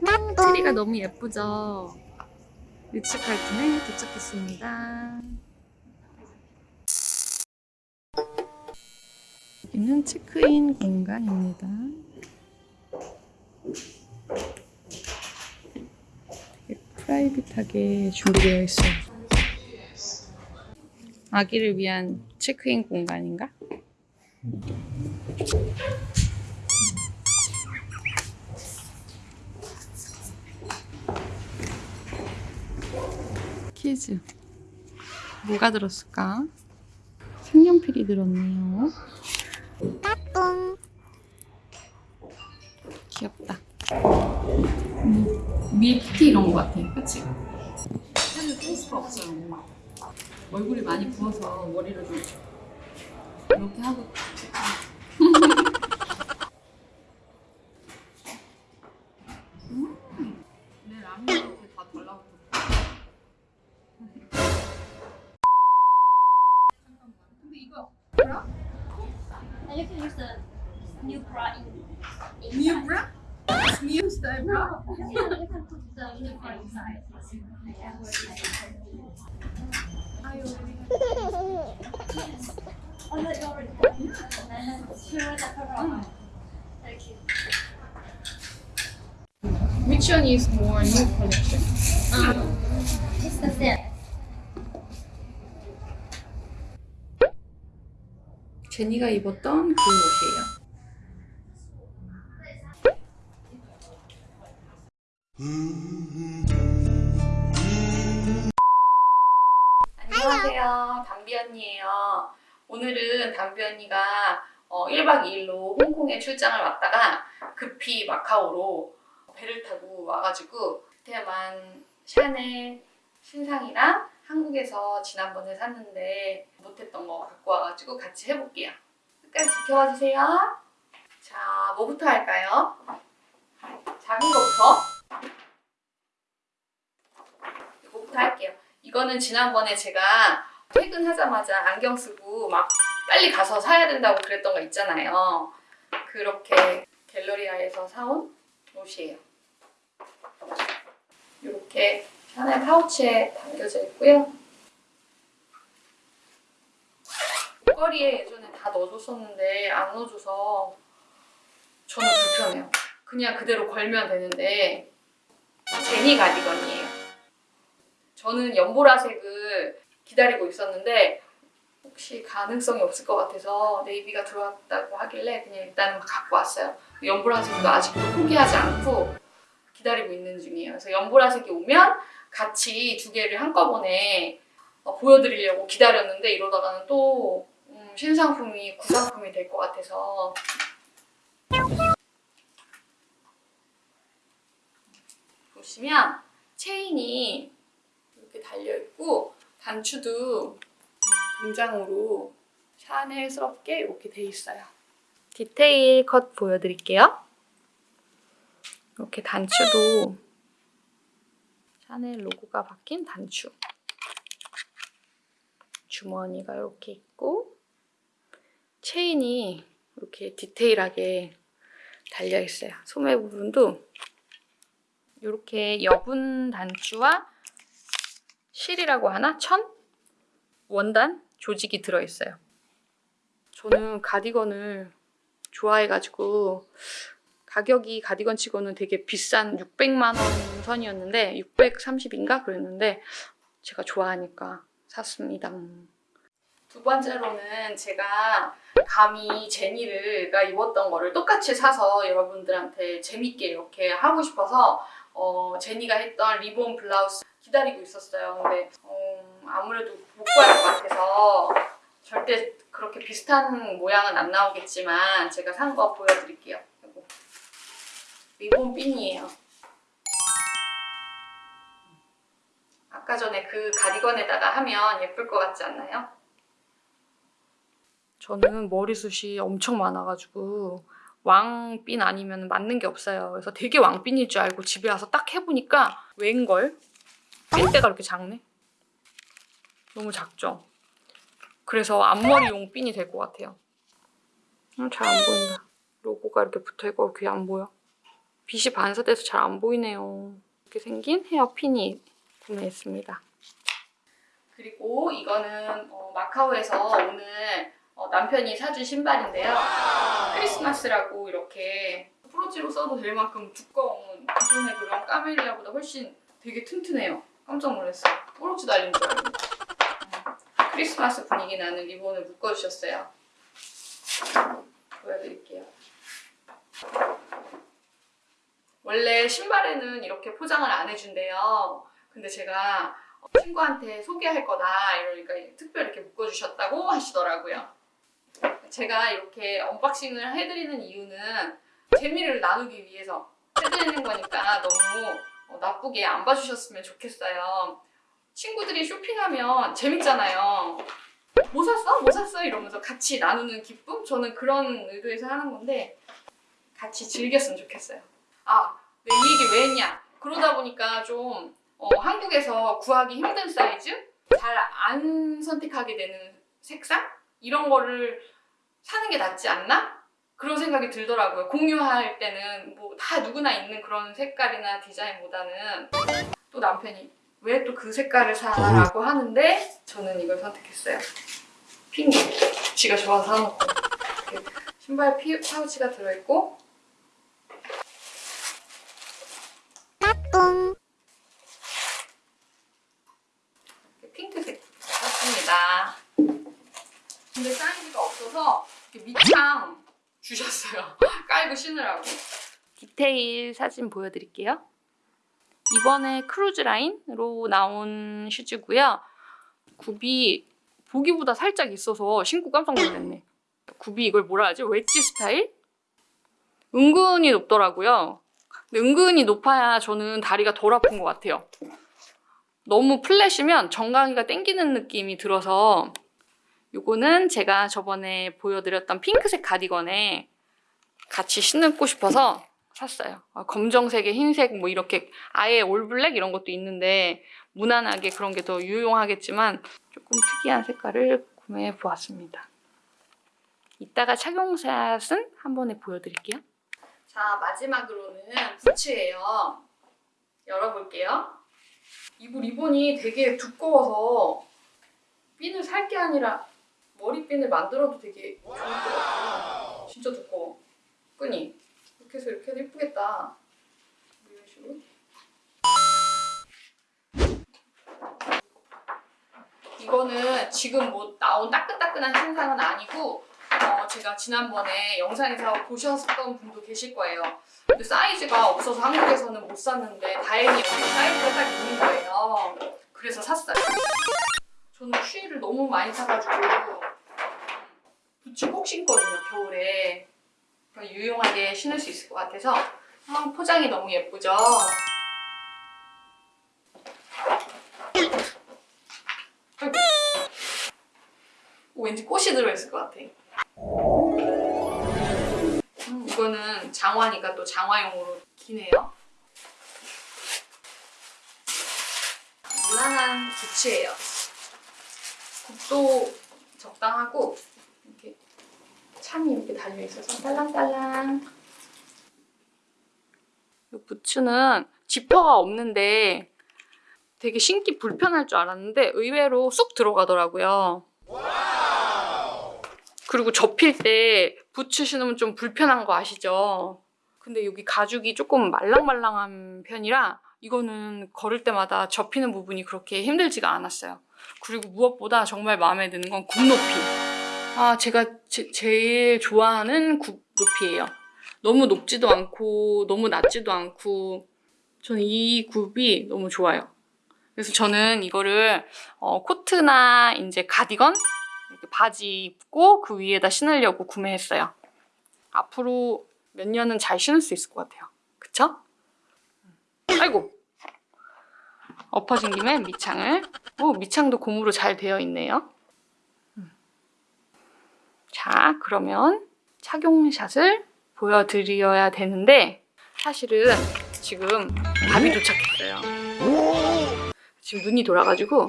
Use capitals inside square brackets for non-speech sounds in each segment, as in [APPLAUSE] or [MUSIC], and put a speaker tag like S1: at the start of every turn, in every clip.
S1: 트리가 너무 예쁘죠? 리츠칼튼에 도착했습니다. 여기는 체크인 공간입니다. 프라이빗하게 준비되어 있어요. 아기를 위한 체크인 공간인가? 키즈. 뭐가 들었을까? 색연필이 들었네요. 귀엽다. 음, 밀크티 이런 거 같아 그치? 사실 face가 없어요 얼굴이 많이 부어서 머리를 좀 이렇게 하고 이거
S2: And you can use the new bra in. in
S1: new bra? new style bra?
S2: Yeah, you can put the new bra inside. [LAUGHS] Oh, no, you already have. And then she will the cover on. Thank you.
S1: Which one is more new collection?
S2: Um, it's the same.
S1: 제니가 입었던 그 옷이에요. 안녕하세요. 담비 언니예요. 오늘은 담비 언니가 어, 1박 2일로 홍콩에 출장을 왔다가 급히 마카오로 배를 타고 와가지고 그때만 샤넬 신상이랑 한국에서 지난번에 샀는데 못했던 거 갖고 와가지고 같이 해볼게요. 끝까지 지켜봐 주세요. 자, 뭐부터 할까요? 작은 거부터. 이거부터 할게요. 이거는 지난번에 제가 퇴근하자마자 안경 쓰고 막 빨리 가서 사야 된다고 그랬던 거 있잖아요. 그렇게 갤러리아에서 사온 옷이에요. 이렇게 샤넬 파우치에 담겨져 있고요. 목걸이에 예전에 다 넣어줬었는데 안 넣어줘서 저는 불편해요. 그냥 그대로 걸면 되는데 제니 가디건이에요. 저는 연보라색을 기다리고 있었는데 혹시 가능성이 없을 것 같아서 네이비가 들어왔다고 하길래 그냥 일단 갖고 왔어요. 연보라색도 아직도 포기하지 않고 기다리고 있는 중이에요. 그래서 연보라색이 오면 같이 두 개를 한꺼번에 어, 보여드리려고 기다렸는데 이러다가는 또 음, 신상품이 구상품이 될 것 같아서 보시면 체인이 이렇게 달려있고 단추도 등장으로 샤넬스럽게 이렇게 돼 있어요. 디테일 컷 보여드릴게요. 이렇게 단추도 샤넬 로고가 박힌 단추. 주머니가 이렇게 있고 체인이 이렇게 디테일하게 달려 있어요. 소매 부분도 이렇게 여분 단추와 실이라고 하나? 천? 원단? 조직이 들어있어요. 저는 가디건을 좋아해가지고 가격이 가디건 치고는 되게 비싼 600만 원 선이었는데 630인가 그랬는데 제가 좋아하니까 샀습니다. 두 번째로는 제가 감히 제니가 입었던 거를 똑같이 사서 여러분들한테 재밌게 이렇게 하고 싶어서 어, 제니가 했던 리본 블라우스 기다리고 있었어요. 근데 어, 아무래도 못 구할 것 같아서 절대 그렇게 비슷한 모양은 안 나오겠지만 제가 산 거 보여드릴게요. 리본 핀이에요. 아까 전에 그 가디건에다가 하면 예쁠 것 같지 않나요? 저는 머리숱이 엄청 많아가지고 왕핀 아니면 맞는 게 없어요. 그래서 되게 왕핀일 줄 알고 집에 와서 딱 해보니까 웬걸? 핀대가 이렇게 작네? 너무 작죠? 그래서 앞머리용 핀이 될 것 같아요. 음, 잘안 보인다. 로고가 이렇게 붙어있고 귀에 안 보여. 빛이 반사돼서 잘 안 보이네요. 이렇게 생긴 헤어핀이 구매했습니다. 그리고 이거는 어, 마카오에서 오늘 어, 남편이 사준 신발인데요. 크리스마스라고 이렇게 프로지로 써도 될 만큼 두꺼운 기존의 그런 까멜리아보다 훨씬 되게 튼튼해요. 깜짝 놀랐어요. 뿌러지 달린 줄 알고. 음, 크리스마스 분위기 나는 리본을 묶어주셨어요. 보여드릴게요. 원래 신발에는 이렇게 포장을 안 해준대요. 근데 제가 친구한테 소개할 거다 이러니까 특별히 이렇게 묶어주셨다고 하시더라고요. 제가 이렇게 unboxing을 해드리는 이유는 재미를 나누기 위해서 해드리는 거니까 너무 어, 나쁘게 안 봐주셨으면 좋겠어요. 친구들이 쇼핑하면 재밌잖아요. 뭐 샀어? 뭐 샀어? 이러면서 같이 나누는 기쁨? 저는 그런 의도에서 하는 건데 같이 즐겼으면 좋겠어요. 아, 내 이 얘기 왜 했냐? 그러다 보니까 좀 어, 한국에서 구하기 힘든 사이즈? 잘 안 선택하게 되는 색상? 이런 거를 사는 게 낫지 않나? 그런 생각이 들더라고요. 공유할 때는 뭐 다 누구나 있는 그런 색깔이나 디자인보다는 또 남편이 왜 또 그 색깔을 사라고 하는데 저는 이걸 선택했어요. 핑크. 지가 좋아서 사놓고 신발 피, 파우치가 들어있고 이렇게 핑크색 샀습니다. 근데 사이즈가 없어서 이렇게 밑창 주셨어요. 깔고 신으라고. 디테일 사진 보여드릴게요. 이번에 크루즈 라인으로 나온 슈즈고요. 굽이 보기보다 살짝 있어서 신고 깜짝 놀랐네. 굽이 이걸 뭐라 하지? 웨지 스타일? 은근히 높더라고요. 근데 은근히 높아야 저는 다리가 덜 아픈 것 같아요. 너무 flat이면 정강이가 땡기는 느낌이 들어서 요거는 제가 저번에 보여드렸던 핑크색 가디건에 같이 신고 싶어서 샀어요. 아, 검정색에 흰색 뭐 이렇게 아예 올블랙 이런 것도 있는데 무난하게 그런 게 더 유용하겠지만 조금 특이한 색깔을 구매해 보았습니다. 이따가 착용샷은 한 번에 보여드릴게요. 자 마지막으로는 부츠예요. 열어볼게요. 이거 리본이 되게 두꺼워서 핀을 살 게 아니라 머리핀을 만들어도 되게 좋을 것 같아요. 진짜 두꺼워. 끈이. 이렇게 해서 이렇게 해도 예쁘겠다. 이런 식으로. 이거는 지금 뭐 나온 따끈따끈한 신상은 아니고 어, 제가 지난번에 영상에서 보셨던 분도 계실 거예요. 근데 사이즈가 없어서 한국에서는 못 샀는데 다행히 여기 사이즈가 딱 있는 거예요. 그래서 샀어요. 저는 추위를 너무 많이 타가지고 부츠 꼭 신거든요 겨울에 유용하게 신을 수 있을 것 같아서 아, 포장이 너무 예쁘죠. 오, 왠지 꽃이 들어있을 것 같아. 음, 이거는 장화니까 또 장화용으로 기네요. 무난한 부츠예요. 굽도 적당하고 이렇게 참이 이렇게 달려 있어서 딸랑딸랑. 이 부츠는 지퍼가 없는데 되게 신기 불편할 줄 알았는데 의외로 쑥 들어가더라고요. 그리고 접힐 때 부츠 신으면 좀 불편한 거 아시죠? 근데 여기 가죽이 조금 말랑말랑한 편이라 이거는 걸을 때마다 접히는 부분이 그렇게 힘들지가 않았어요. 그리고 무엇보다 정말 마음에 드는 건 굽 높이. 아, 제가 제, 제일 좋아하는 굽 높이예요. 너무 높지도 않고 너무 낮지도 않고 저는 이 굽이 너무 좋아요. 그래서 저는 이거를 어, 코트나 이제 가디건 이렇게 바지 입고 그 위에다 신으려고 구매했어요. 앞으로 몇 년은 잘 신을 수 있을 것 같아요. 그쵸? 아이고 엎어진 김에 밑창을 오 밑창도 고무로 잘 되어 있네요 음. 자 그러면 착용샷을 보여드려야 되는데 사실은 지금 밥이 도착했어요 지금 눈이 돌아가지고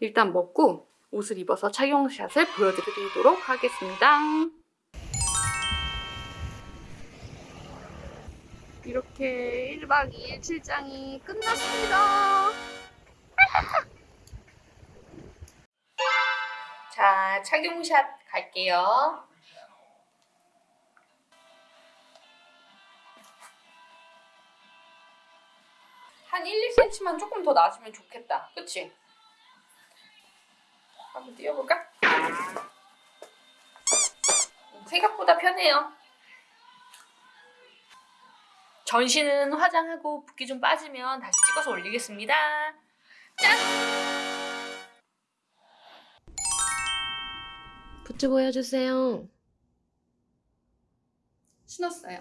S1: 일단 먹고 옷을 입어서 착용샷을 보여드리도록 하겠습니다 이렇게 1박 2일 출장이 끝났습니다. [LAUGHS] 자, 착용샷 갈게요. 한 1, 2cm만 조금 더 낮으면 좋겠다. 그치? 한번 띄워볼까? 음, 생각보다 편해요. 전신은 화장하고 붓기 좀 빠지면 다시 찍어서 올리겠습니다. 짠!
S3: 부츠 보여주세요.
S1: 신었어요.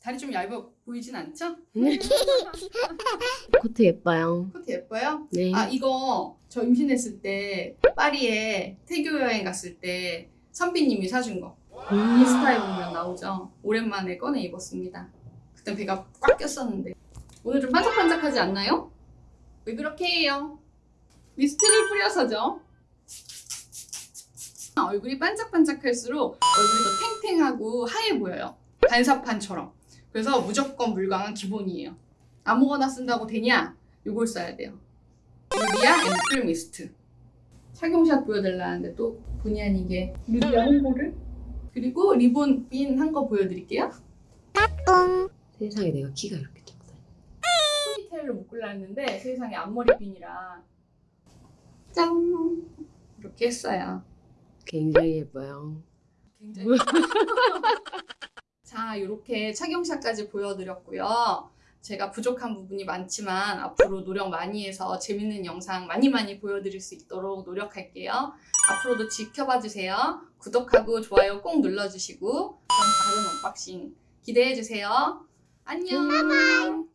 S1: 다리 좀 얇아 보이진 않죠? [LAUGHS]
S3: 코트 예뻐요.
S1: 코트 예뻐요?
S3: 네.
S1: 아 이거 저 임신했을 때 파리에 태교 여행 갔을 때 선비님이 사준 거
S3: 음.
S1: 인스타에 보면 나오죠 오랜만에 꺼내 입었습니다 그때 배가 꽉 꼈었는데 오늘 좀 반짝반짝하지 않나요? 왜 그렇게 해요? 미스트를 뿌려서죠 [LAUGHS] 얼굴이 반짝반짝할수록 얼굴이 더 탱탱하고 하얘 보여요. 반사판처럼. 그래서 무조건 물광은 기본이에요. 아무거나 쓴다고 되냐? 요걸 써야 돼요. 루디아 앰플 미스트. 착용샷 보여달라는데 또 본의 아니게. 루디아 홍보를? 그리고 리본 핀 한 거 보여드릴게요.
S3: 세상에 내가 키가 이렇게 작다.
S1: 포니테일로 묶으려 했는데 세상에 앞머리 핀이라. 짠 이렇게 했어요
S3: 굉장히 예뻐요.
S1: 굉장히 자 이렇게 착용샷까지 보여드렸고요. 제가 부족한 부분이 많지만 앞으로 노력 많이 해서 재밌는 영상 많이 많이 보여드릴 수 있도록 노력할게요. 앞으로도 지켜봐 주세요. 구독하고 좋아요 꼭 눌러주시고 그럼 다른 언박싱 기대해 주세요. 안녕